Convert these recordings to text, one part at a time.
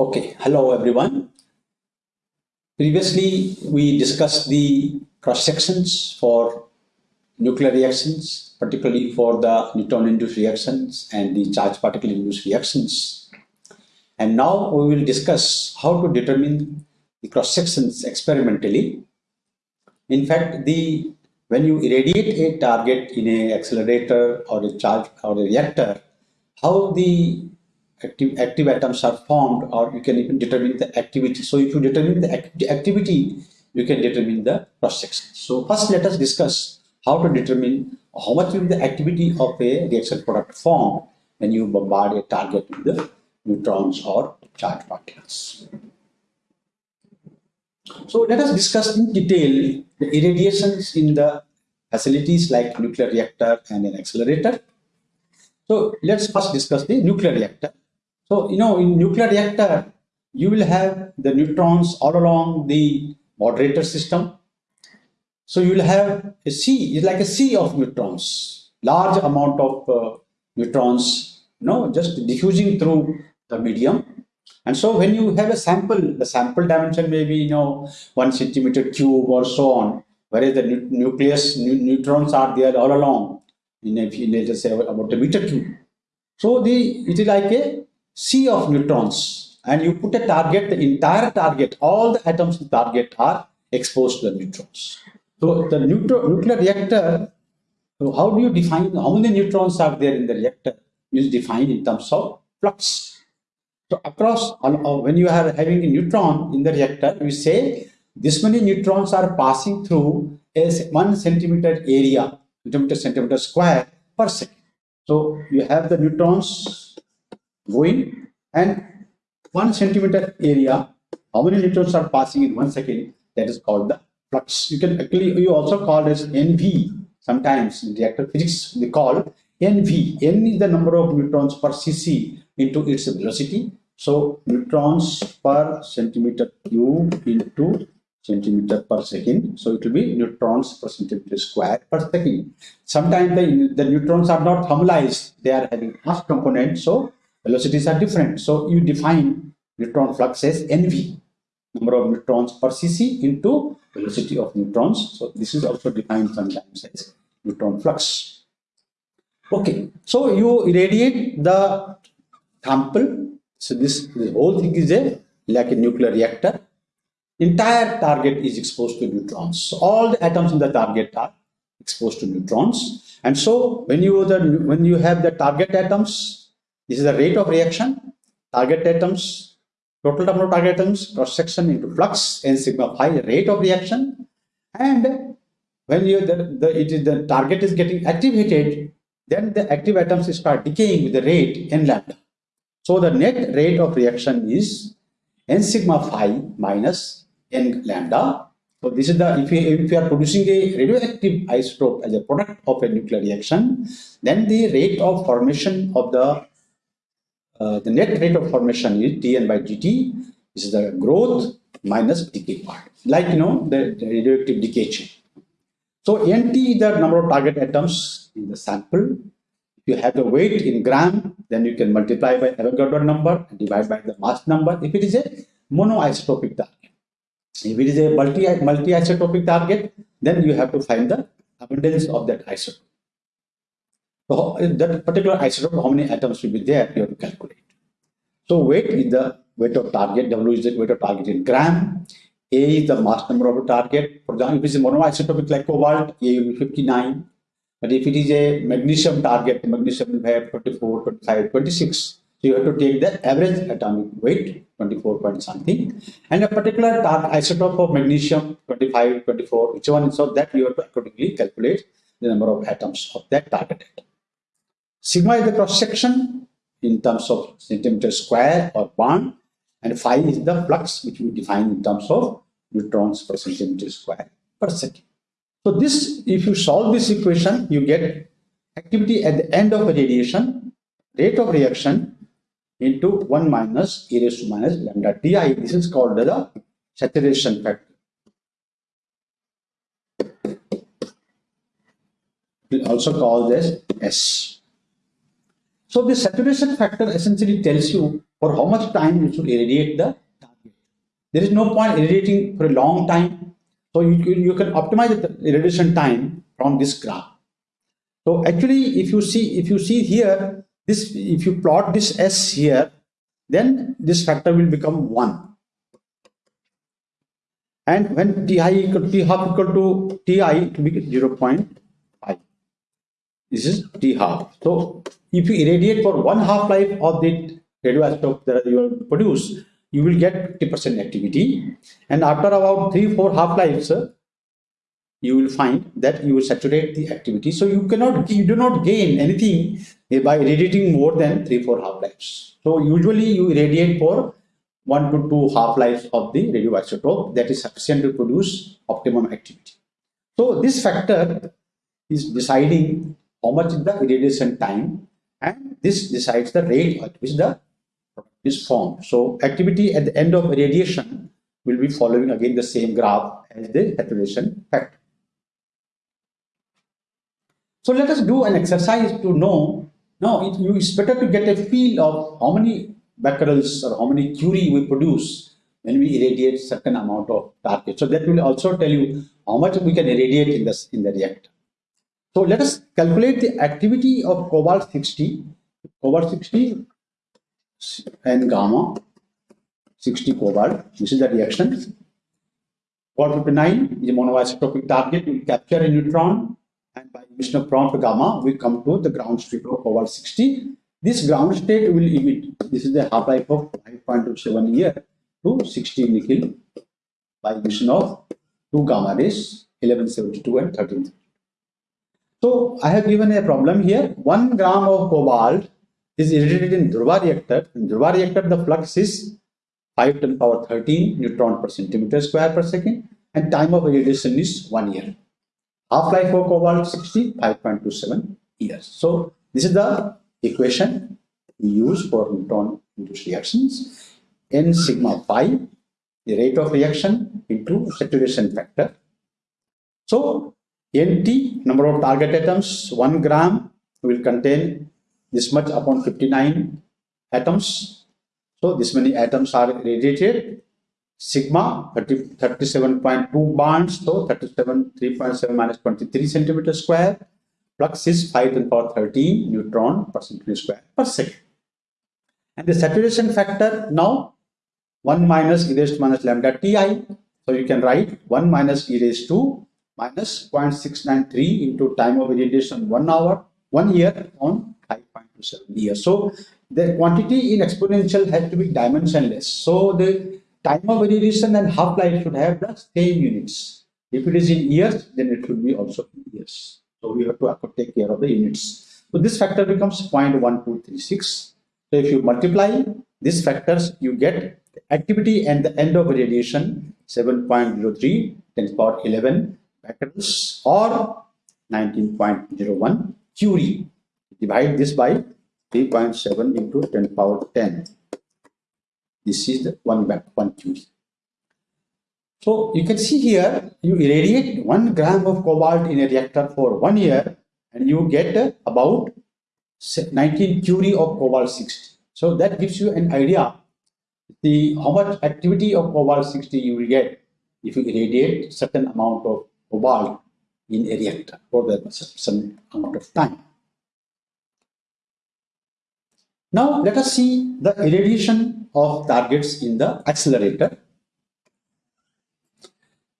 Okay, hello everyone. Previously, we discussed the cross sections for nuclear reactions, particularly for the neutron-induced reactions and the charged particle-induced reactions. And now we will discuss how to determine the cross sections experimentally. In fact, the when you irradiate a target in a accelerator or a charge or a reactor, how the active, active atoms are formed or you can even determine the activity. So if you determine the act activity, you can determine the cross section. So first let us discuss how to determine how much will the activity of a reaction product form when you bombard a target with the neutrons or charged particles. So let us discuss in detail the irradiations in the facilities like nuclear reactor and an accelerator. So let's first discuss the nuclear reactor. So, you know, in nuclear reactor, you will have the neutrons all along the moderator system. So you will have a sea, it's like a sea of neutrons, large amount of uh, neutrons, you know, just diffusing through the medium. And so when you have a sample, the sample dimension may be, you know, one centimeter cube or so on, whereas the nu nucleus nu neutrons are there all along in a, in a, let's say about a meter cube. So the it is like a sea of neutrons and you put a target, the entire target, all the atoms in the target are exposed to the neutrons. So the nuclear reactor, so how do you define how many neutrons are there in the reactor? Is defined in terms of flux. So across, uh, when you are having a neutron in the reactor, we say this many neutrons are passing through a one centimeter area, centimeter centimeter square per second. So you have the neutrons going and one centimeter area, how many neutrons are passing in one second, that is called the flux. You can actually, you also call as NV, sometimes in reactor physics, they call NV. N is the number of neutrons per cc into its velocity. So neutrons per centimeter cube into centimeter per second. So it will be neutrons per centimeter square per second. Sometimes the, the neutrons are not thermalized. They are having mass component. So velocities are different. So you define neutron flux as NV, number of neutrons per cc into velocity of neutrons. So this is also defined sometimes as neutron flux. Okay, so you irradiate the sample. So this, this whole thing is a like a nuclear reactor. Entire target is exposed to neutrons. So all the atoms in the target are exposed to neutrons. And so when you the when you have the target atoms this is the rate of reaction, target atoms, total number of target atoms, cross section into flux, n sigma phi, rate of reaction. And when you the, the it is the target is getting activated, then the active atoms start decaying with the rate n lambda. So the net rate of reaction is n sigma phi minus n lambda. So this is the if you if you are producing a radioactive isotope as a product of a nuclear reaction, then the rate of formation of the uh, the net rate of formation is dn by dt. Is the growth minus decay part, like you know the, the radioactive decay chain. So nt is the number of target atoms in the sample. If you have the weight in gram, then you can multiply by Avogadro number and divide by the mass number. If it is a monoisotopic target, if it is a multi multi-isotopic target, then you have to find the abundance of that isotope. So that particular isotope, how many atoms will be there, you have to calculate. So weight is the weight of target, W is the weight of target in gram, A is the mass number of the target. For example, if it is a monoisotopic like cobalt, A will be 59. But if it is a magnesium target, magnesium will have 24, 25, 26. So you have to take the average atomic weight, 24 point something, and a particular isotope of magnesium, 25, 24, which one, so that you have to accordingly calculate the number of atoms of that target atom. Sigma is the cross section in terms of centimeter square or barn and phi is the flux which we define in terms of neutrons per centimeter square per second. So this, if you solve this equation, you get activity at the end of a radiation, rate of reaction into 1 minus e raised to minus lambda di. This is called the saturation factor. We also call this S. So the saturation factor essentially tells you for how much time you should irradiate the target. There is no point irradiating for a long time. So you, you can optimize the irradiation time from this graph. So actually, if you see, if you see here, this if you plot this S here, then this factor will become one. And when Ti equal T half equal to Ti, to be 0 0.5. This is T half. So if you irradiate for one half life of the radioisotope that you will produce, you will get 50% activity. And after about three, four half lives, uh, you will find that you will saturate the activity. So you cannot, you do not gain anything by irradiating more than three, four half-lives. So usually you irradiate for one to two half-lives of the radioisotope that is sufficient to produce optimum activity. So this factor is deciding how much is the irradiation time and this decides the rate at which the is formed. So activity at the end of irradiation will be following again the same graph as the saturation factor. So let us do an exercise to know, now it, it's better to get a feel of how many becquerels or how many curie we produce when we irradiate certain amount of target. So that will also tell you how much we can irradiate in, this, in the reactor. So let us calculate the activity of cobalt 60, cobalt 60 and gamma 60 cobalt. This is the reaction. Cobalt 59 is a monoisotopic target. We capture a neutron and by emission of prompt gamma, we come to the ground state of cobalt 60. This ground state will emit, this is the half-life of 5.27 year to 60 nickel by emission of 2 gamma rays, 1172 and 13. So I have given a problem here. 1 gram of cobalt is irradiated in Dhruva reactor. In Dhruva reactor, the flux is 5 to the power 13 neutron per centimeter square per second and time of irradiation is 1 year. Half-life of cobalt 60, 5.27 years. So this is the equation we use for neutron-induced reactions. N sigma phi, the rate of reaction into saturation factor. So NT, number of target atoms, 1 gram will contain this much upon 59 atoms. So this many atoms are radiated. Sigma 30, 37.2 barns so 37 3.7 minus 23 centimeter square flux is 5 to the power 13 neutron per centimeter square per second. And the saturation factor now 1 minus e raised to minus lambda ti so you can write 1 minus e raised to minus 0.693 into time of irradiation 1 hour 1 year on 5.27 years so the quantity in exponential has to be dimensionless so the time of irradiation and half-life should have the same units. If it is in years, then it should be also in years. So we have to take care of the units. So this factor becomes 0.1236. So if you multiply these factors, you get activity and the end of radiation 7.03 10 power 11 or 19.01 curie. Divide this by 3.7 into 10 power 10 this is the one back one tube. So you can see here, you irradiate one gram of cobalt in a reactor for one year and you get about 19 curie of cobalt 60. So that gives you an idea the how much activity of cobalt 60 you will get if you irradiate certain amount of cobalt in a reactor for that some amount of time. Now let us see the irradiation of targets in the accelerator.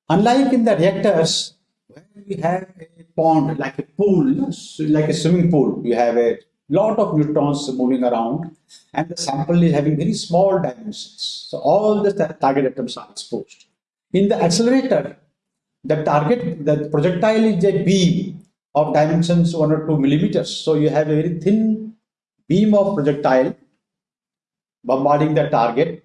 Unlike in the reactors, where we have a pond like a pool, like a swimming pool, we have a lot of neutrons moving around and the sample is having very small dimensions. So all the target atoms are exposed. In the accelerator, the target, the projectile is a beam of dimensions one or two millimeters. So you have a very thin beam of projectile bombarding the target.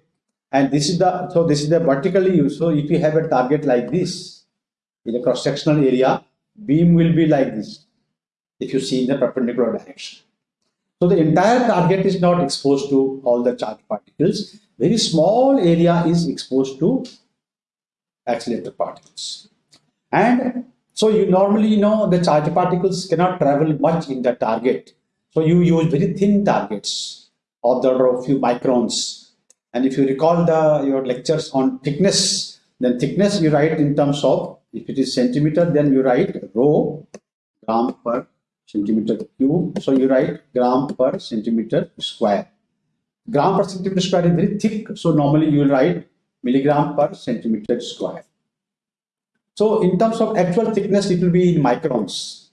And this is the so this is the vertically used so if you have a target like this in a cross-sectional area beam will be like this if you see in the perpendicular direction. So the entire target is not exposed to all the charged particles. Very small area is exposed to accelerator particles and so you normally know the charged particles cannot travel much in the target so you use very thin targets of the order of few microns. And if you recall the your lectures on thickness, then thickness you write in terms of if it is centimeter, then you write rho gram per centimeter cube. So you write gram per centimeter square. Gram per centimeter square is very thick, so normally you will write milligram per centimeter square. So in terms of actual thickness, it will be in microns.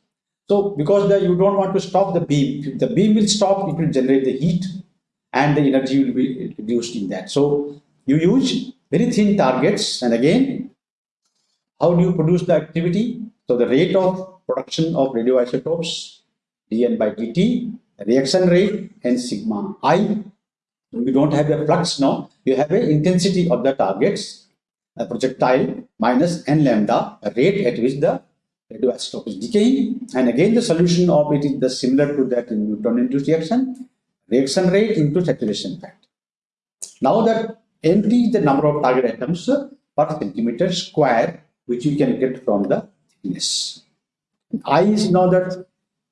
So because the, you don't want to stop the beam, if the beam will stop, it will generate the heat and the energy will be reduced in that. So you use very thin targets and again, how do you produce the activity? So the rate of production of radioisotopes, dN by dt, reaction rate and sigma i. You don't have a flux now, you have a intensity of the targets, a projectile minus n lambda, rate at which the radioisotope is decaying. And again, the solution of it is the similar to that in neutron-induced reaction, reaction rate into saturation factor. Now that NT is the number of target atoms per centimeter square, which you can get from the thickness. I is now that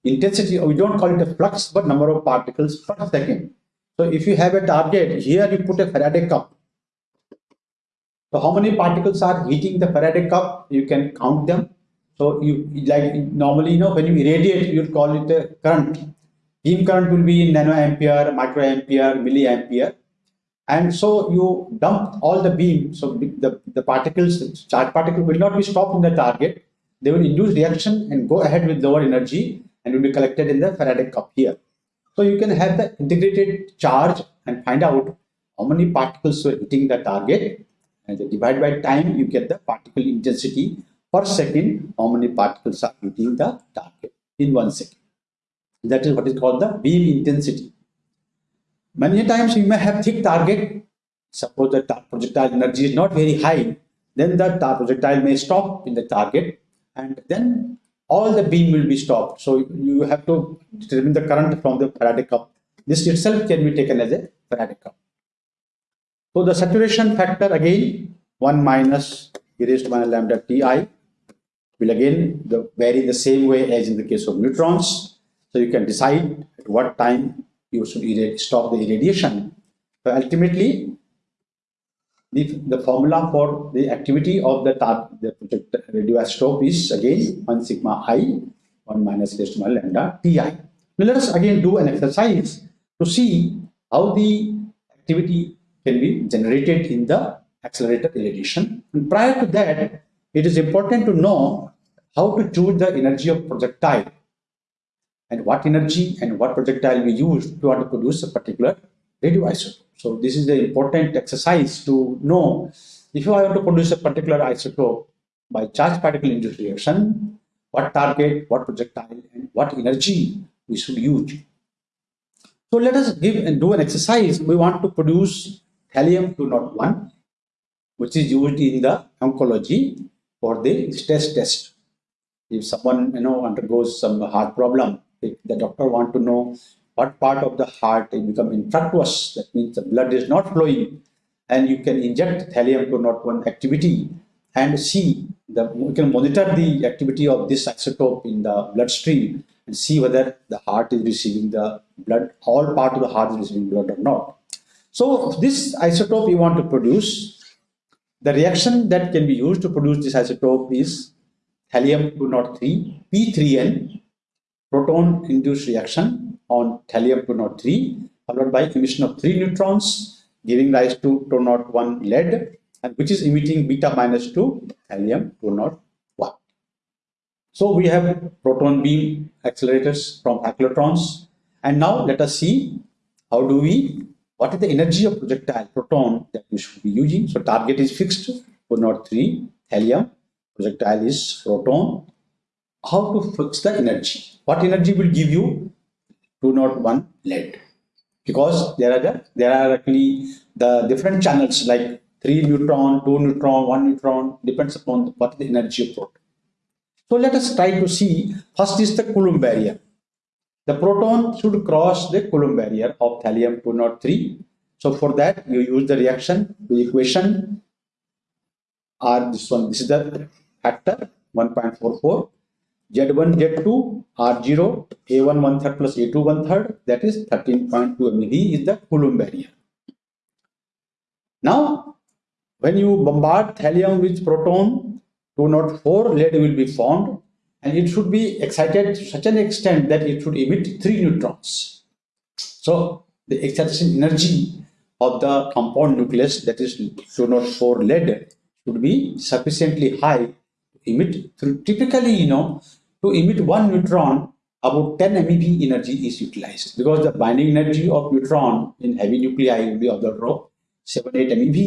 intensity, we don't call it a flux, but number of particles per second. So if you have a target, here you put a Faraday cup. So how many particles are hitting the Faraday cup? You can count them. So you like normally, you know, when you irradiate, you call it a current. Beam current will be in nanoampere, microampere, milliampere. And so you dump all the beam. So the, the particles, charge particle will not be stopped in the target. They will induce reaction and go ahead with lower energy and will be collected in the Faraday cup here. So you can have the integrated charge and find out how many particles were hitting the target and divide by time you get the particle intensity per second how many particles are hitting the target in one second. That is what is called the beam intensity. Many times you may have thick target. Suppose the projectile energy is not very high, then the projectile may stop in the target and then all the beam will be stopped. So you have to determine the current from the cup. This itself can be taken as a cup. So the saturation factor again 1 minus e raised to minus lambda Ti will again the, vary the same way as in the case of neutrons. So you can decide at what time you should stop the irradiation. So ultimately, the, the formula for the activity of the, the radioisotope is again 1 sigma i 1 minus e to minus lambda Ti. Now let us again do an exercise to see how the activity can be generated in the accelerator irradiation. And prior to that, it is important to know how to choose the energy of projectile and what energy and what projectile we use to to produce a particular radioisotope. So this is the important exercise to know if you want to produce a particular isotope by charge particle induced reaction, what target, what projectile, and what energy we should use. So let us give and do an exercise. We want to produce thallium-201, which is used in the oncology for the stress test. If someone you know undergoes some heart problem, if the doctor want to know what part of the heart is become infructuous, that means the blood is not flowing, and you can inject thallium-201 activity and see the you can monitor the activity of this isotope in the bloodstream and see whether the heart is receiving the blood, all part of the heart is receiving blood or not. So this isotope you want to produce, the reaction that can be used to produce this isotope is thallium-203, P3N, proton-induced reaction on thallium-203, followed by emission of three neutrons, giving rise to 201 lead, and which is emitting beta minus 2 thallium-201. So we have proton beam accelerators from cyclotrons. And now let us see how do we what is the energy of projectile proton that we should be using? So target is fixed, 403 thallium, projectile is proton. How to fix the energy? What energy will give you 201 lead? Because there are the, there are actually the different channels like 3 neutron, 2 neutron, 1 neutron, depends upon what the energy of proton. So let us try to see, first is the Coulomb barrier. The proton should cross the Coulomb barrier of thallium-203. So for that, you use the reaction, the equation R this one. This is the factor 1.44. Z1, Z2, R0, A1 one third plus A2 one third, that is 13.2 MeV is the Coulomb barrier. Now, when you bombard thallium with proton, 204 lead will be formed and it should be excited to such an extent that it should emit three neutrons. So, the excitation energy of the compound nucleus that is 204 lead should be sufficiently high to emit typically you know to emit one neutron about 10 MeV energy is utilized because the binding energy of neutron in heavy nuclei will be of the order of 7 8 MeV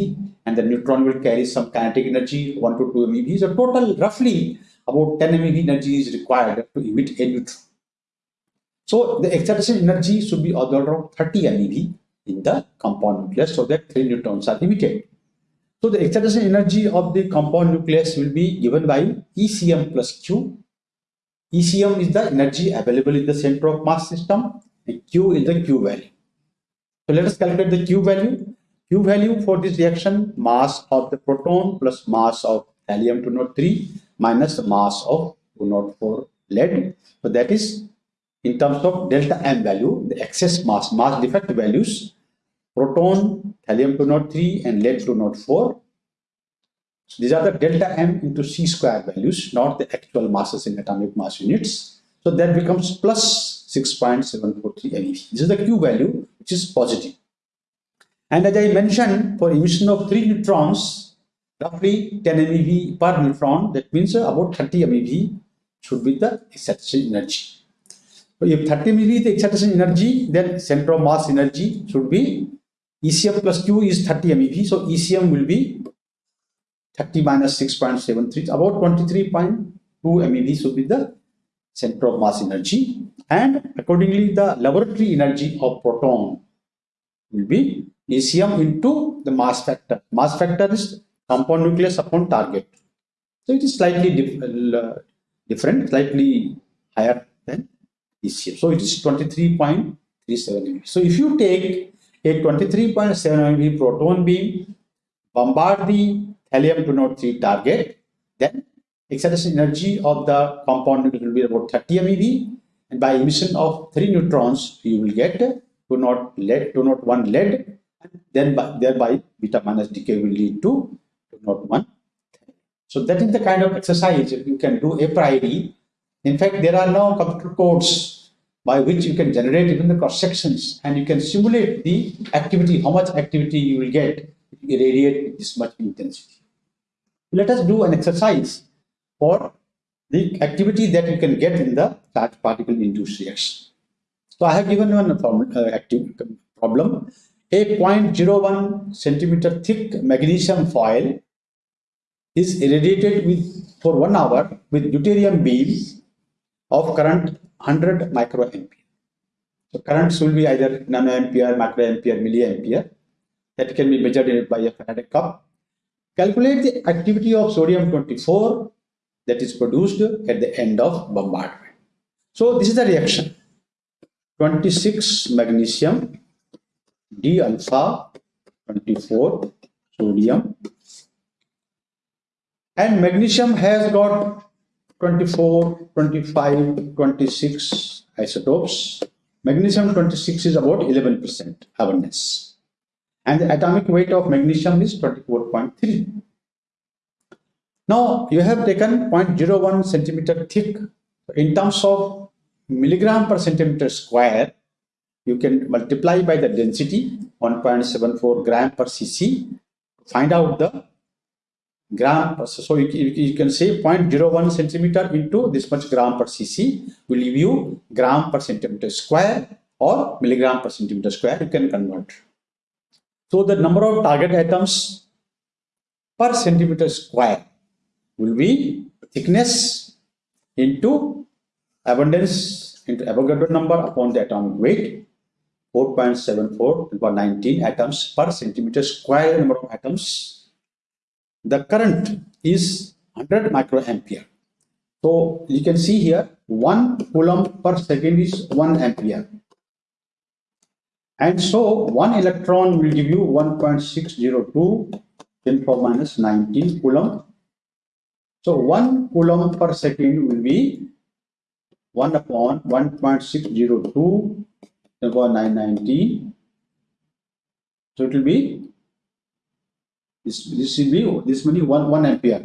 and the neutron will carry some kinetic energy 1 to 2 MeV so total roughly about 10 MeV energy is required to emit a neutron so the excitation energy should be of the order of 30 MeV in the compound nucleus so that 3 neutrons are emitted so the excitation energy of the compound nucleus will be given by ECM plus Q ECM is the energy available in the center of mass system and Q is the Q value. So let us calculate the Q value. Q value for this reaction mass of the proton plus mass of thallium 203 minus the mass of 204 lead. So that is in terms of delta M value, the excess mass, mass defect values, proton, thallium 203 and lead 204 so these are the delta m into c square values, not the actual masses in atomic mass units. So that becomes plus 6.743 MeV. This is the Q value, which is positive. And as I mentioned, for emission of 3 neutrons, roughly 10 MeV per neutron, that means uh, about 30 MeV should be the excitation energy. So if 30 MeV is the excitation energy, then center of mass energy should be ECM plus Q is 30 MeV. So ECM will be 30 minus 6.73, about 23.2 MeV should be the center of mass energy. And accordingly, the laboratory energy of proton will be ECM into the mass factor. Mass factor is compound nucleus upon target. So it is slightly dif uh, different, slightly higher than ECM. So it is 23.37 MeV. So if you take a 23.7 MeV proton beam, bombard the thallium-203 target, then excitation energy of the compound nucleus will be about 30 MeV and by emission of 3 neutrons you will get 2 not lead 2 not 1 lead and then by, thereby beta minus decay will lead to 2 not 1 so that is the kind of exercise you can do a priori in fact there are now computer codes by which you can generate even the cross sections and you can simulate the activity how much activity you will get if you irradiate with this much intensity let us do an exercise for the activity that you can get in the charged particle induced reaction. So I have given you a uh, active problem. A 0.01 centimeter thick magnesium foil is irradiated with for one hour with deuterium beam of current 100 microampere. So currents will be either nanoampere, microampere, milliampere that can be measured by a Faraday cup Calculate the activity of sodium-24 that is produced at the end of bombardment. So this is the reaction. 26 magnesium, D alpha, 24 sodium. And magnesium has got 24, 25, 26 isotopes. Magnesium 26 is about 11% abundance and the atomic weight of magnesium is 24.3. Now you have taken 0.01 centimeter thick. In terms of milligram per centimeter square, you can multiply by the density 1.74 gram per cc find out the gram. per, So you, you can say 0.01 centimeter into this much gram per cc will give you gram per centimeter square or milligram per centimeter square you can convert. So the number of target atoms per centimeter square will be thickness into abundance into Avogadro number upon the atomic weight 4.74 over 19 atoms per centimeter square number of atoms. The current is 100 microampere. So you can see here 1 coulomb per second is 1 ampere. And so one electron will give you 1.602 10 power minus 19 coulomb. So one coulomb per second will be 1 upon 1.602 10 power 990. So it will be this this will be this many 1 1 ampere.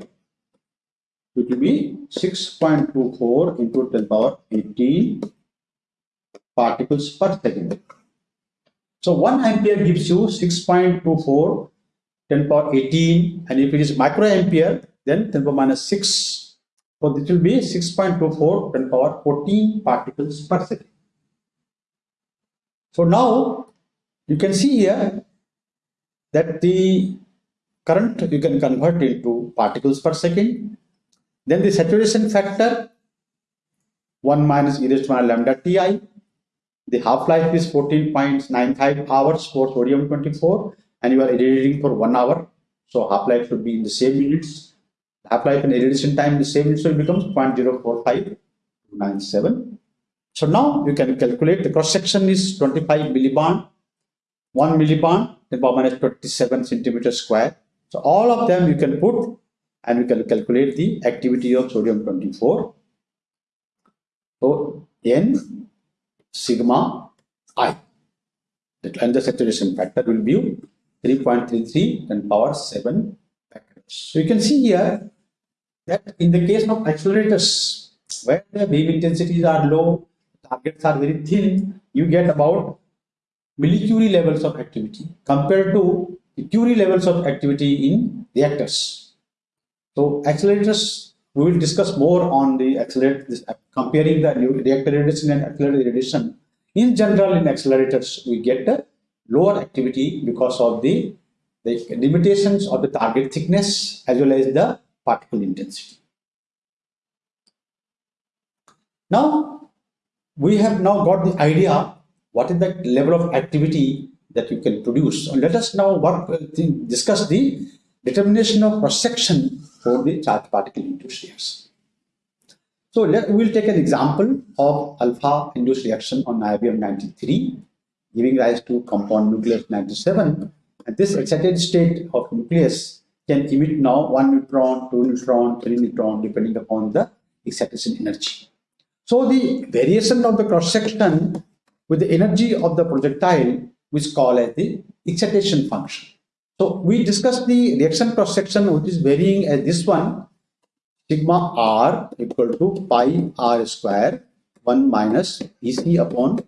It will be 6.24 into 10 power 18 particles per second. So 1 ampere gives you 6.24 10 power 18 and if it is microampere then 10 power minus 6 so this will be 6.24 10 power 14 particles per second. So now you can see here that the current you can convert into particles per second. Then the saturation factor 1 minus e raised to minus lambda ti. The half-life is 14.95 hours for sodium 24 and you are irradiating for 1 hour. So half-life should be in the same units. half-life and irradiation time in the same, units, so it becomes 0.04597. So now you can calculate the cross section is 25 millibarn, 1 millibarn, then power minus 27 centimeter square. So all of them you can put and we can calculate the activity of sodium 24. So N sigma I and the saturation factor will be 3.33 and power 7 so you can see here that in the case of accelerators, where the beam intensities are low, targets are very thin, you get about millicurie levels of activity compared to the Curie levels of activity in reactors. So accelerators, we will discuss more on the accelerator, uh, comparing the reactor radiation and accelerator radiation. In general, in accelerators, we get a lower activity because of the the limitations of the target thickness as well as the particle intensity. Now, we have now got the idea what is the level of activity that you can produce. Let us now work, uh, discuss the determination of cross section for the charged particle induced reaction. So let, we'll take an example of alpha induced reaction on niobium 93 giving rise to compound nucleus 97 and this excited state of nucleus can emit now one neutron, two neutron, three neutron depending upon the excitation energy. So the variation of the cross section with the energy of the projectile which called as the excitation function. So we discussed the reaction cross section which is varying as this one sigma r equal to pi r square 1 minus ec upon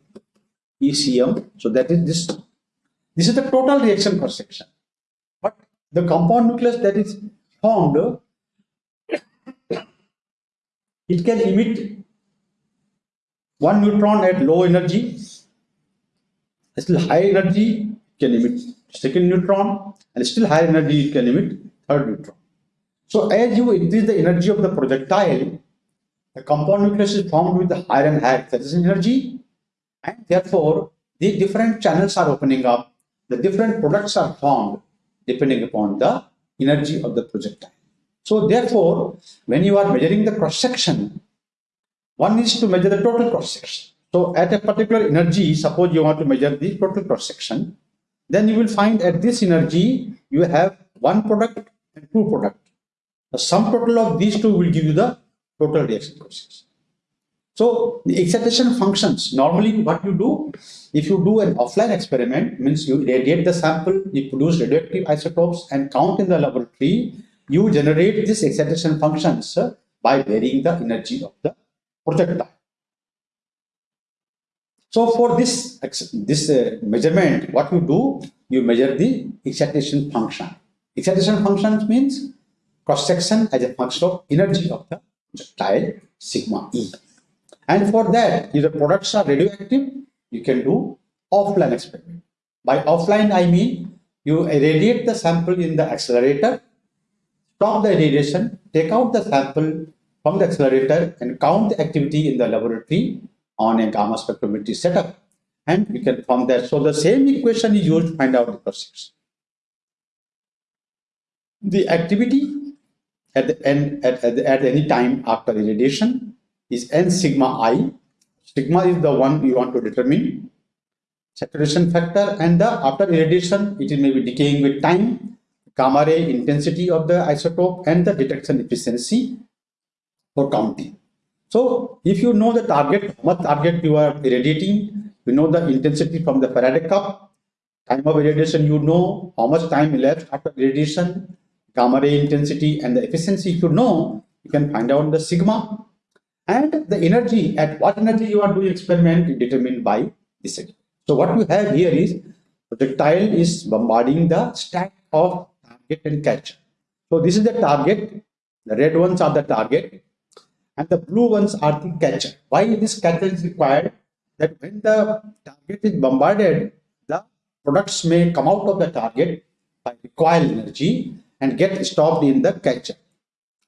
ecm. So that is this this is the total reaction cross section. But the compound nucleus that is formed, it can emit one neutron at low energy, still high energy can emit second neutron, and still higher energy can emit third neutron. So as you increase the energy of the projectile, the compound nucleus is formed with the higher and higher acceleration energy, and therefore the different channels are opening up the different products are formed depending upon the energy of the projectile. So therefore, when you are measuring the cross section, one needs to measure the total cross section. So at a particular energy, suppose you want to measure the total cross section, then you will find at this energy, you have one product and two product. The sum total of these two will give you the total reaction section. So the excitation functions, normally what you do, if you do an offline experiment, means you radiate the sample, you produce radioactive isotopes and count in the laboratory, you generate these excitation functions uh, by varying the energy of the projectile. So for this, this uh, measurement, what you do, you measure the excitation function. Excitation function means cross section as a function of energy of the projectile sigma E. And for that, if the products are radioactive, you can do offline experiment. By offline, I mean you irradiate the sample in the accelerator, stop the irradiation, take out the sample from the accelerator and count the activity in the laboratory on a gamma spectrometry setup. And we can form that. So the same equation is used to find out the process. The activity at the end at, at, at any time after irradiation is n sigma i. Sigma is the one you want to determine. Saturation factor and the after irradiation, it may be decaying with time, gamma ray intensity of the isotope and the detection efficiency for counting. So if you know the target, what target you are irradiating, you know the intensity from the Faraday cup, time of irradiation, you know how much time elapsed after irradiation, gamma ray intensity and the efficiency. If you know, you can find out the sigma and the energy at what energy you are doing experiment determined by this. So what we have here is projectile is bombarding the stack of target and catcher. So this is the target. The red ones are the target and the blue ones are the catcher. Why this catcher is required? That when the target is bombarded, the products may come out of the target by recoil energy and get stopped in the catcher.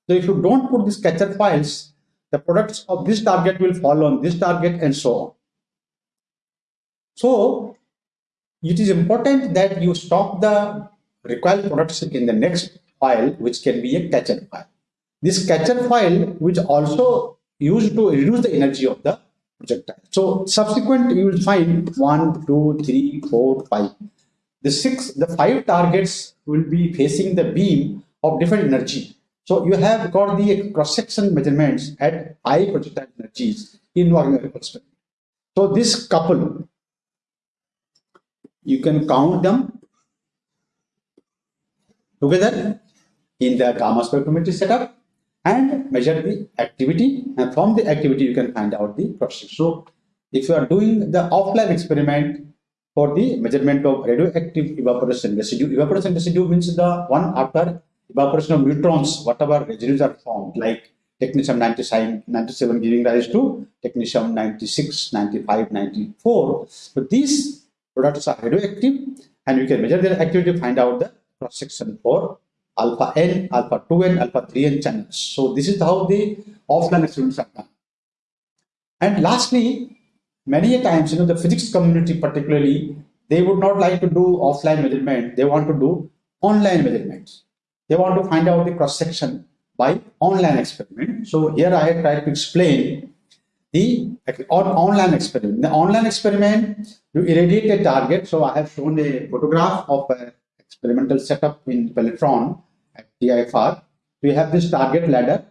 So if you don't put these catcher foils, the products of this target will fall on this target and so on. So it is important that you stop the recoil products in the next foil, which can be a catcher foil. This catcher foil, which also used to reduce the energy of the projectile. So subsequent, you will find one, two, three, four, five. The six, the five targets will be facing the beam of different energy. So you have got the cross-section measurements at high projectile energies in Wagner experiment. So this couple, you can count them together in the gamma spectrometry setup and measure the activity and from the activity you can find out the process. So if you are doing the offline experiment for the measurement of radioactive evaporation residue, evaporation residue means the one after evaporation of neutrons, whatever residues are formed like technetium 97, 97 giving rise to technetium 96, 95, 94. So these products are radioactive and you can measure their activity to find out the cross section for alpha n, alpha 2n, alpha 3n channels. So this is how the offline experiments are done. And lastly, many a times, you know, the physics community particularly, they would not like to do offline measurement. They want to do online measurements. They want to find out the cross section by online experiment. So here I have tried to explain the on online experiment. The online experiment, you irradiate a target. So I have shown a photograph of a experimental setup in Pelletron at TIFR. We have this target ladder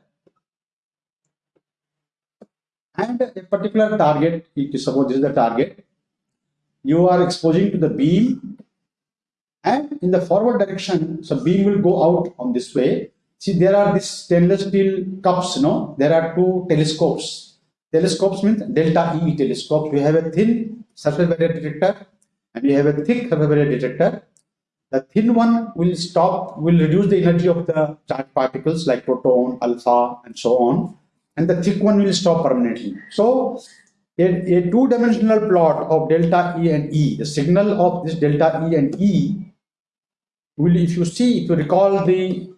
and a particular target, suppose this is the target, you are exposing to the beam and in the forward direction, so beam will go out on this way. See, there are these stainless steel cups, no? There are two telescopes. Telescopes means delta E telescopes. We have a thin surface barrier detector and we have a thick surface barrier detector the thin one will stop, will reduce the energy of the charged particles like proton, alpha, and so on. And the thick one will stop permanently. So a, a two-dimensional plot of delta E and E, the signal of this delta E and E will, if you see, if you recall the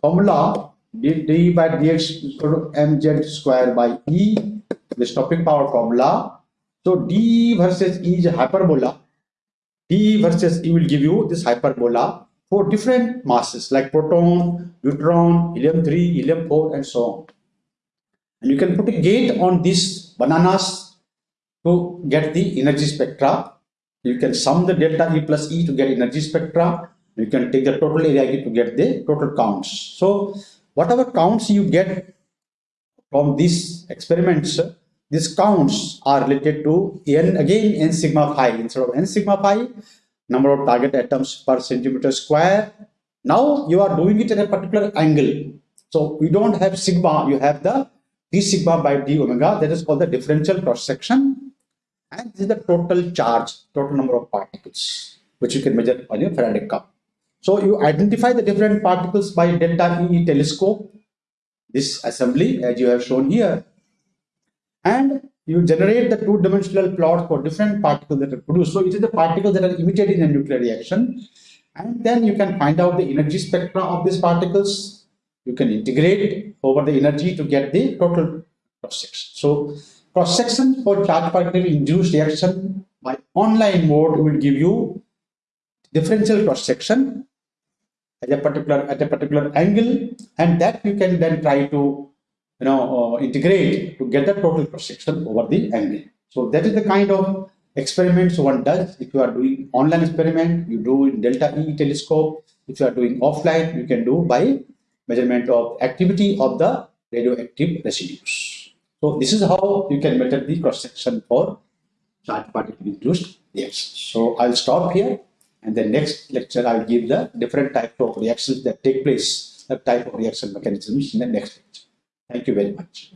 formula, d, d by dx equal to mz square by E, the stopping power formula. So d versus E is hyperbola D versus E will give you this hyperbola for different masses like proton, neutron, helium-3, helium-4 and so on. And you can put a gate on these bananas to get the energy spectra. You can sum the delta E plus E to get energy spectra. You can take the total area E to get the total counts. So whatever counts you get from these experiments, these counts are related to n again n sigma phi instead of n sigma phi number of target atoms per centimeter square. Now you are doing it at a particular angle. So we don't have sigma, you have the d sigma by d omega that is called the differential cross section and this is the total charge, total number of particles which you can measure on your Faraday cup. So you identify the different particles by delta E telescope, this assembly as you have shown here and you generate the two-dimensional plot for different particles that are produced. So it is the particles that are emitted in a nuclear reaction. And then you can find out the energy spectra of these particles. You can integrate over the energy to get the total cross-section. So cross-section for charge particle induced reaction by online mode will give you differential cross-section at a particular at a particular angle and that you can then try to you know, uh, integrate to get the total cross section over the angle. So that is the kind of experiments one does. If you are doing online experiment, you do in delta E telescope. If you are doing offline, you can do by measurement of activity of the radioactive residues. So this is how you can measure the cross section for charged particle induced reactions. So I'll stop here and the next lecture I'll give the different type of reactions that take place, the type of reaction mechanisms in the next lecture. Thank you very much.